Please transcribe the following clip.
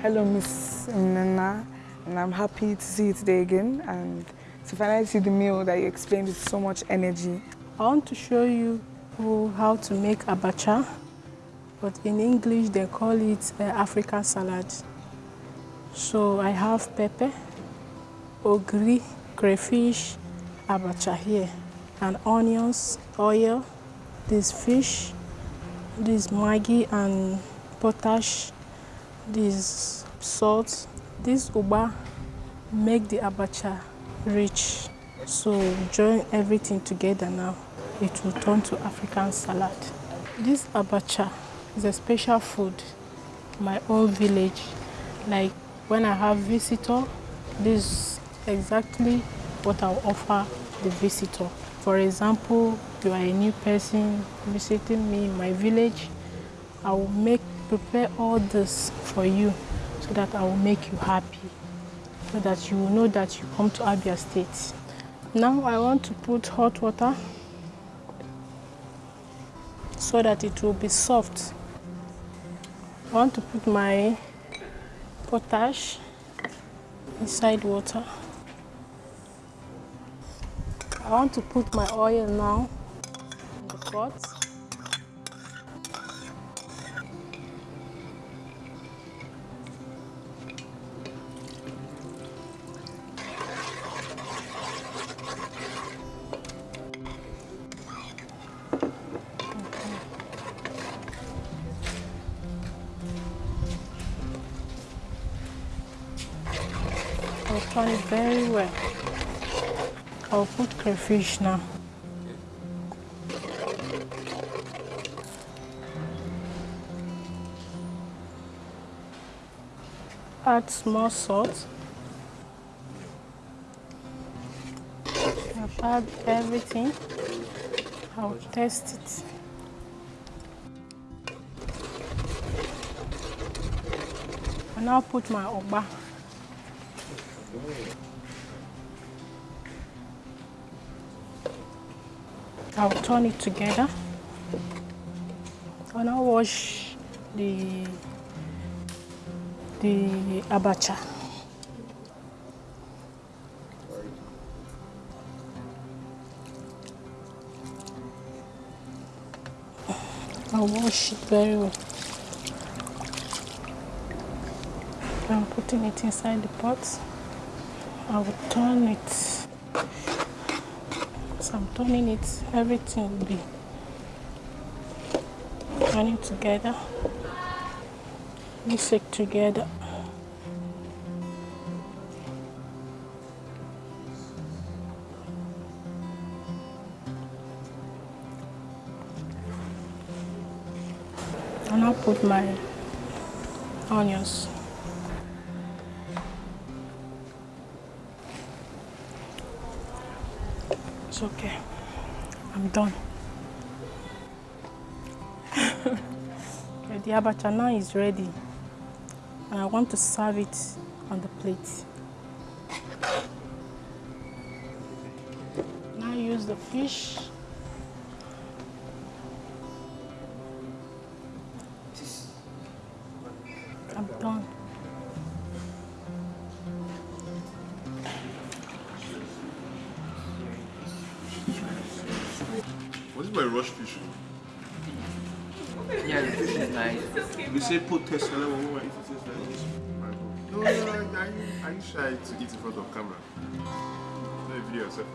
Hello, Miss Nana, and I'm happy to see you today again and to finally see the meal that you explained with so much energy. I want to show you how to make abacha, but in English they call it uh, African salad. So I have pepper, ogiri, crayfish, abacha here, and onions, oil, this fish, this maggi and potash, this salt, this ugba make the abacha rich. So join everything together now. It will turn to African salad. This abacha is a special food my own village. Like when I have visitor, this is exactly what I'll offer the visitor. For example, you are a new person visiting me in my village, I will make prepare all this for you that I will make you happy, so that you will know that you come to Abia State. Now I want to put hot water so that it will be soft. I want to put my potash inside water. I want to put my oil now in the pot. I'll turn it very well. I'll put crayfish now. Add small salt. I've add everything. I'll test it. I now put my ugba. I'll turn it together. and I'll wash the the abacha. I'll wash it very well. I'm putting it inside the pot. I will turn it. As I'm turning it, everything will be turning together. Mix it together. And I'll put my onions. It's okay. I'm done. the abacha now is ready. And I want to serve it on the plate. Now use the fish. What is my rush fish? Yeah, the fish is nice. You say put test and then what eat it taste like No, no, no, are you, are you shy to eat in front of camera? No, video yourself.